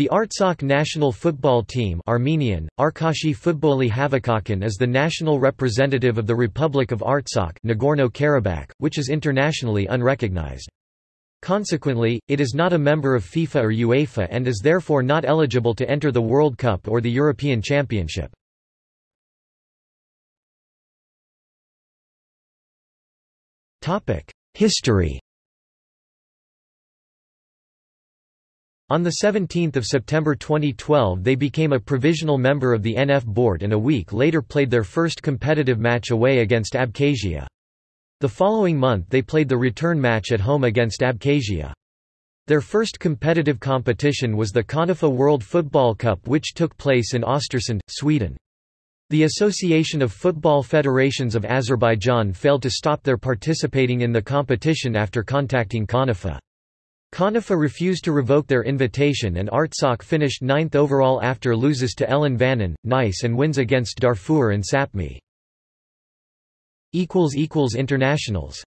The Artsakh national football team Armenian, Arkashi Futboli Havakhakhan is the national representative of the Republic of Artsakh Nagorno-Karabakh, which is internationally unrecognized. Consequently, it is not a member of FIFA or UEFA and is therefore not eligible to enter the World Cup or the European Championship. History On 17 September 2012 they became a provisional member of the NF board and a week later played their first competitive match away against Abkhazia. The following month they played the return match at home against Abkhazia. Their first competitive competition was the CONIFA World Football Cup which took place in Östersund, Sweden. The Association of Football Federations of Azerbaijan failed to stop their participating in the competition after contacting CONIFA. CONIFA refused to revoke their invitation and Artsakh finished ninth overall after loses to Ellan Vannin, Nice and wins against Darfur and Sapmi. Internationals